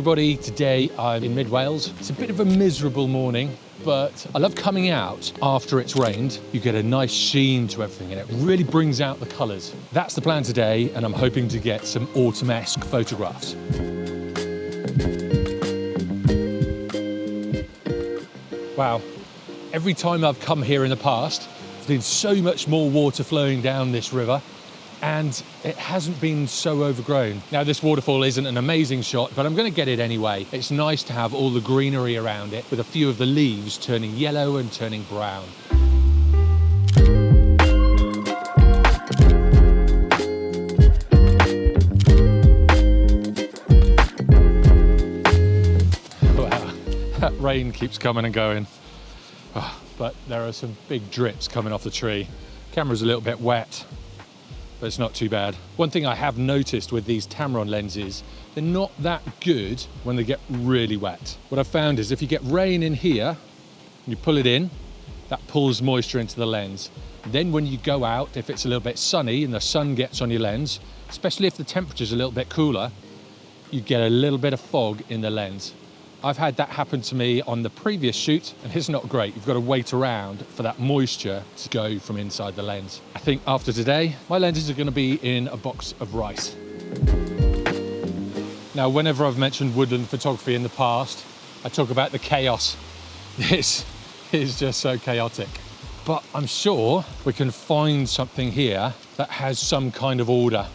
everybody, today I'm in mid Wales. It's a bit of a miserable morning, but I love coming out after it's rained. You get a nice sheen to everything and it really brings out the colours. That's the plan today and I'm hoping to get some autumn-esque photographs. Wow, every time I've come here in the past, there's been so much more water flowing down this river and it hasn't been so overgrown. Now this waterfall isn't an amazing shot, but I'm gonna get it anyway. It's nice to have all the greenery around it with a few of the leaves turning yellow and turning brown. Wow, that rain keeps coming and going. Oh, but there are some big drips coming off the tree. Camera's a little bit wet, but it's not too bad. One thing I have noticed with these Tamron lenses, they're not that good when they get really wet. What I've found is if you get rain in here, you pull it in, that pulls moisture into the lens. Then when you go out, if it's a little bit sunny and the sun gets on your lens, especially if the temperature's a little bit cooler, you get a little bit of fog in the lens. I've had that happen to me on the previous shoot and it's not great. You've got to wait around for that moisture to go from inside the lens. I think after today, my lenses are going to be in a box of rice. Now, whenever I've mentioned woodland photography in the past, I talk about the chaos. This is just so chaotic. But I'm sure we can find something here that has some kind of order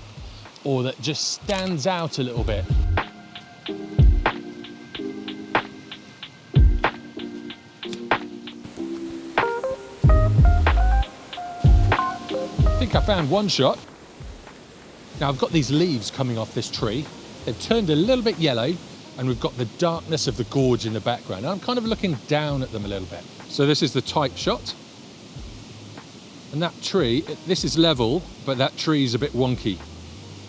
or that just stands out a little bit. I found one shot. Now I've got these leaves coming off this tree. They've turned a little bit yellow and we've got the darkness of the gorge in the background. I'm kind of looking down at them a little bit. So this is the tight shot. And that tree, this is level, but that tree is a bit wonky.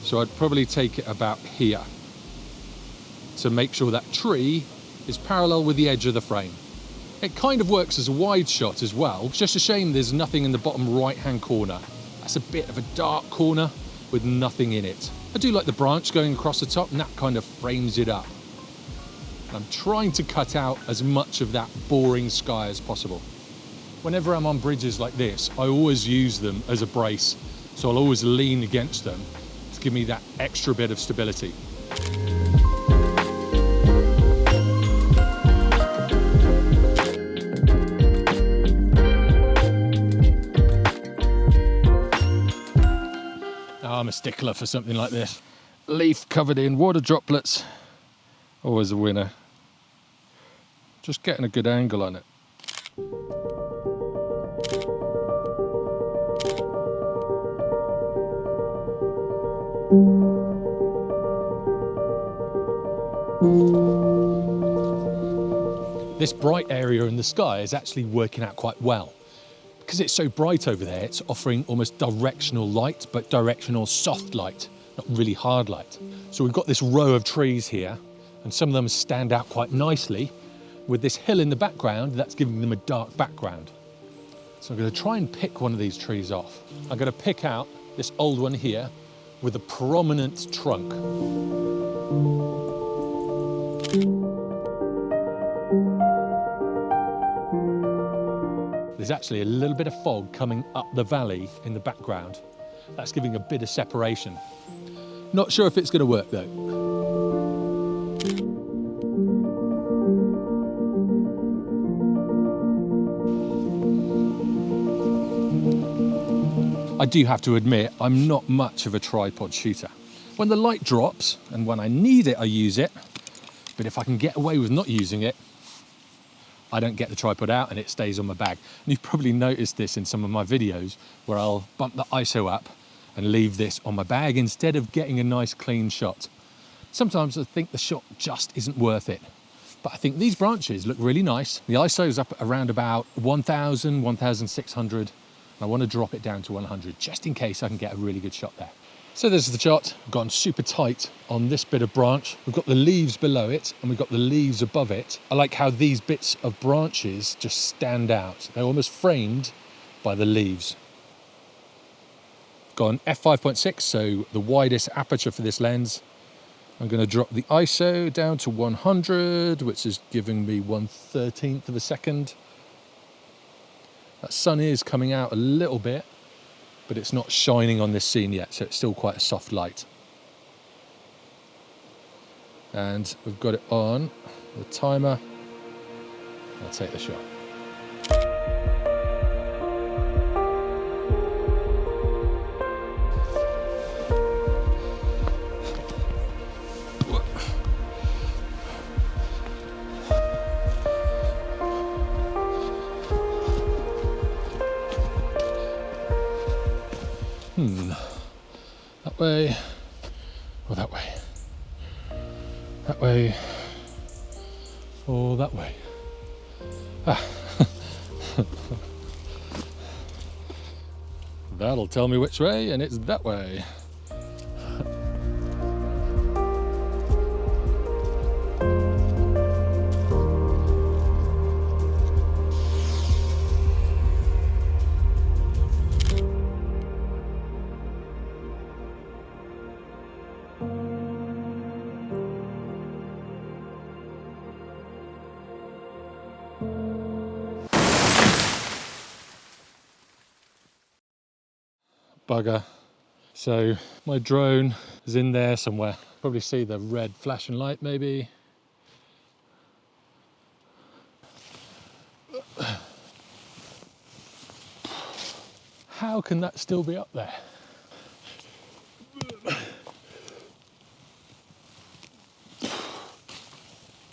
So I'd probably take it about here to make sure that tree is parallel with the edge of the frame. It kind of works as a wide shot as well. It's just a shame there's nothing in the bottom right hand corner. That's a bit of a dark corner with nothing in it. I do like the branch going across the top and that kind of frames it up. I'm trying to cut out as much of that boring sky as possible. Whenever I'm on bridges like this, I always use them as a brace. So I'll always lean against them to give me that extra bit of stability. I'm a stickler for something like this. Leaf covered in water droplets, always a winner. Just getting a good angle on it. This bright area in the sky is actually working out quite well because it's so bright over there, it's offering almost directional light, but directional soft light, not really hard light. So we've got this row of trees here, and some of them stand out quite nicely with this hill in the background, that's giving them a dark background. So I'm gonna try and pick one of these trees off. I'm gonna pick out this old one here with a prominent trunk. There's actually a little bit of fog coming up the valley in the background. That's giving a bit of separation. Not sure if it's going to work though. I do have to admit, I'm not much of a tripod shooter. When the light drops and when I need it, I use it. But if I can get away with not using it, I don't get the tripod out and it stays on my bag. And you've probably noticed this in some of my videos where I'll bump the ISO up and leave this on my bag instead of getting a nice clean shot. Sometimes I think the shot just isn't worth it. But I think these branches look really nice. The ISO is up around about 1000, 1600. I want to drop it down to 100 just in case I can get a really good shot there. So this is the shot, I've gone super tight on this bit of branch. We've got the leaves below it and we've got the leaves above it. I like how these bits of branches just stand out. They're almost framed by the leaves. Gone f5.6, so the widest aperture for this lens. I'm going to drop the ISO down to 100, which is giving me 1 13th of a second. That sun is coming out a little bit, but it's not shining on this scene yet, so it's still quite a soft light. And we've got it on the timer. I'll take the shot. Way, or that way. That way, or that way. Ah. That'll tell me which way, and it's that way. Bugger. So my drone is in there somewhere. Probably see the red flashing light maybe. How can that still be up there?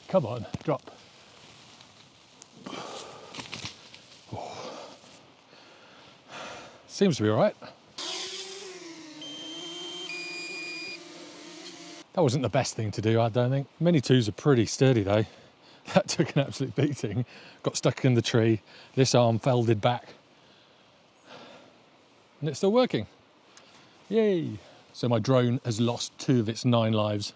Come on, drop. Seems to be all right. That wasn't the best thing to do, I don't think. Mini 2s are pretty sturdy though. That took an absolute beating. Got stuck in the tree. This arm folded back. And it's still working. Yay! So my drone has lost two of its nine lives.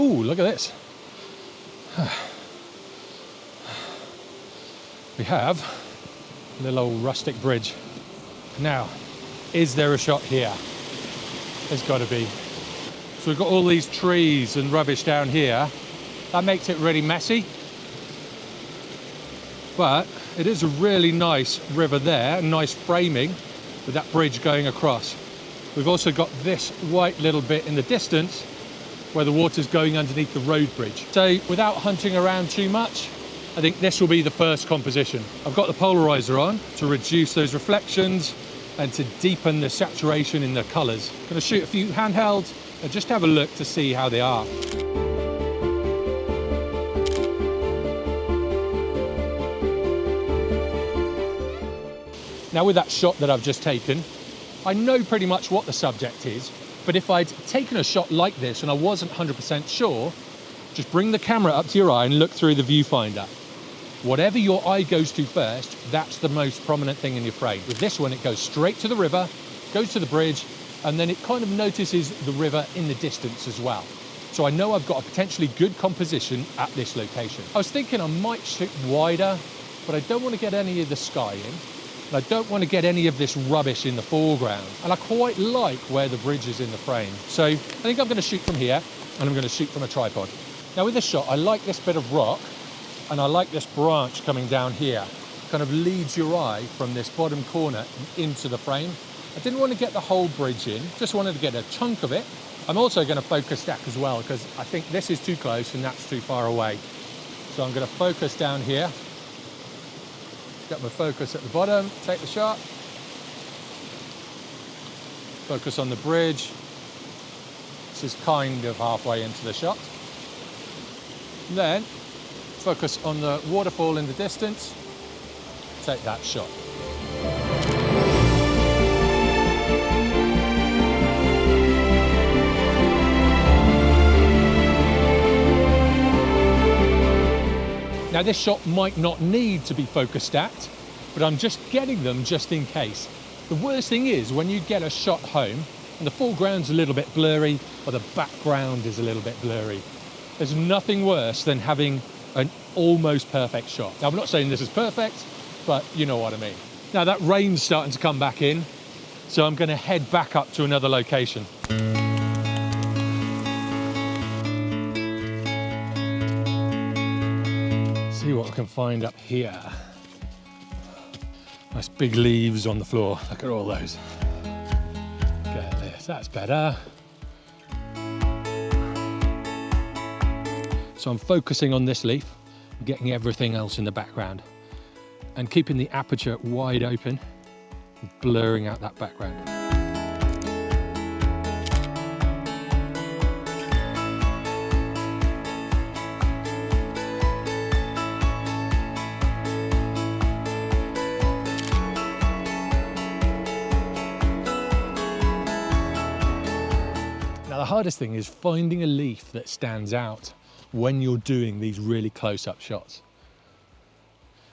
Ooh, look at this. We have a little old rustic bridge. Now, is there a shot here? There's got to be. So we've got all these trees and rubbish down here. That makes it really messy. But it is a really nice river there, nice framing with that bridge going across. We've also got this white little bit in the distance where the water's going underneath the road bridge. So without hunting around too much, I think this will be the first composition. I've got the polarizer on to reduce those reflections and to deepen the saturation in the colors. I'm gonna shoot a few handhelds and just have a look to see how they are. Now with that shot that I've just taken, I know pretty much what the subject is, but if I'd taken a shot like this and I wasn't 100% sure, just bring the camera up to your eye and look through the viewfinder. Whatever your eye goes to first, that's the most prominent thing in your frame. With this one, it goes straight to the river, goes to the bridge, and then it kind of notices the river in the distance as well. So I know I've got a potentially good composition at this location. I was thinking I might shoot wider, but I don't want to get any of the sky in. And I don't want to get any of this rubbish in the foreground. And I quite like where the bridge is in the frame. So I think I'm going to shoot from here and I'm going to shoot from a tripod. Now with this shot, I like this bit of rock and I like this branch coming down here. Kind of leads your eye from this bottom corner into the frame. I didn't want to get the whole bridge in, just wanted to get a chunk of it. I'm also going to focus stack as well because I think this is too close and that's too far away. So I'm going to focus down here. Get my focus at the bottom, take the shot. Focus on the bridge. This is kind of halfway into the shot. Then focus on the waterfall in the distance, take that shot. Now this shot might not need to be focus stacked, but I'm just getting them just in case. The worst thing is when you get a shot home and the foreground's a little bit blurry or the background is a little bit blurry. There's nothing worse than having an almost perfect shot. Now, I'm not saying this is perfect, but you know what I mean. Now that rain's starting to come back in, so I'm gonna head back up to another location. I can find up here. Nice big leaves on the floor. Look at all those. Get this, that's better. So I'm focusing on this leaf, getting everything else in the background and keeping the aperture wide open, blurring out that background. Hardest thing is finding a leaf that stands out when you're doing these really close-up shots.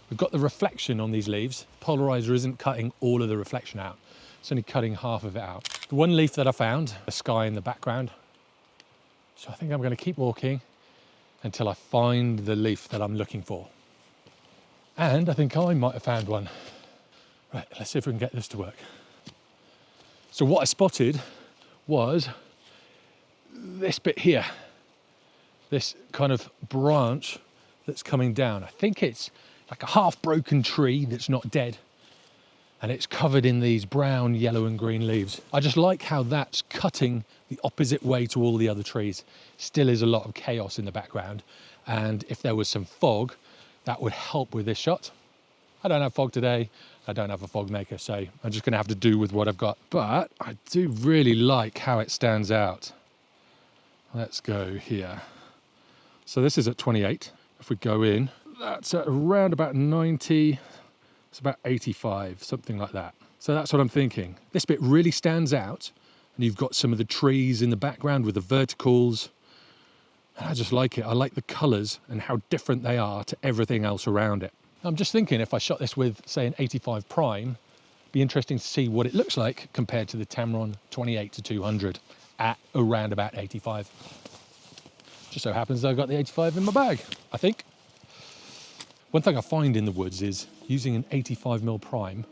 We've got the reflection on these leaves. Polarizer isn't cutting all of the reflection out. It's only cutting half of it out. The one leaf that I found, the sky in the background. So I think I'm gonna keep walking until I find the leaf that I'm looking for. And I think I might have found one. Right, let's see if we can get this to work. So what I spotted was this bit here, this kind of branch that's coming down. I think it's like a half broken tree that's not dead and it's covered in these brown, yellow and green leaves. I just like how that's cutting the opposite way to all the other trees. Still is a lot of chaos in the background. And if there was some fog, that would help with this shot. I don't have fog today. I don't have a fog maker, so I'm just gonna have to do with what I've got. But I do really like how it stands out. Let's go here. So this is at 28. If we go in, that's at around about 90, it's about 85, something like that. So that's what I'm thinking. This bit really stands out and you've got some of the trees in the background with the verticals. And I just like it. I like the colors and how different they are to everything else around it. I'm just thinking if I shot this with say an 85 prime, be interesting to see what it looks like compared to the Tamron 28 to 200 at around about 85. Just so happens I've got the 85 in my bag, I think. One thing I find in the woods is using an 85mm prime,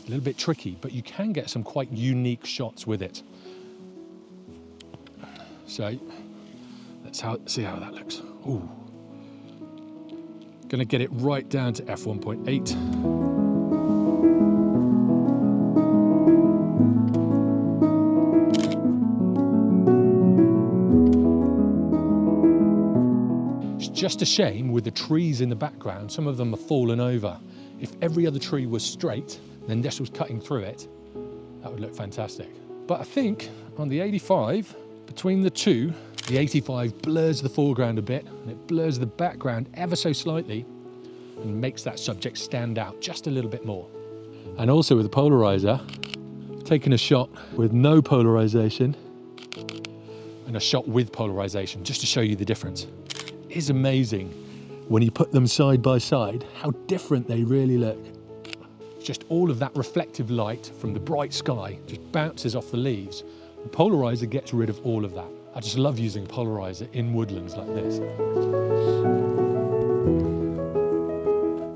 a little bit tricky, but you can get some quite unique shots with it. So let's how, see how that looks. Ooh. Gonna get it right down to f1.8. just a shame with the trees in the background, some of them are fallen over. If every other tree was straight, then this was cutting through it, that would look fantastic. But I think on the 85, between the two, the 85 blurs the foreground a bit and it blurs the background ever so slightly and makes that subject stand out just a little bit more. And also with the polarizer, taking a shot with no polarization and a shot with polarization just to show you the difference is amazing when you put them side by side, how different they really look. Just all of that reflective light from the bright sky just bounces off the leaves. The polarizer gets rid of all of that. I just love using polarizer in woodlands like this.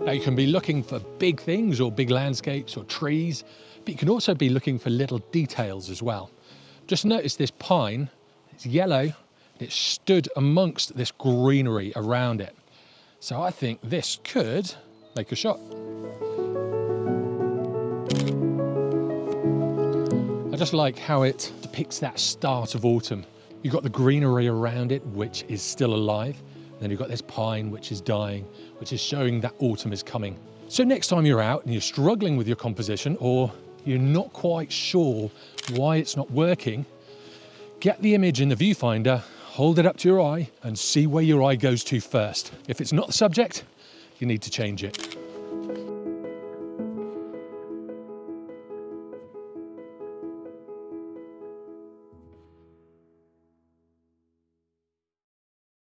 Now you can be looking for big things or big landscapes or trees, but you can also be looking for little details as well. Just notice this pine, it's yellow it stood amongst this greenery around it. So I think this could make a shot. I just like how it depicts that start of autumn. You've got the greenery around it, which is still alive. Then you've got this pine, which is dying, which is showing that autumn is coming. So next time you're out and you're struggling with your composition or you're not quite sure why it's not working, get the image in the viewfinder hold it up to your eye and see where your eye goes to first. If it's not the subject, you need to change it.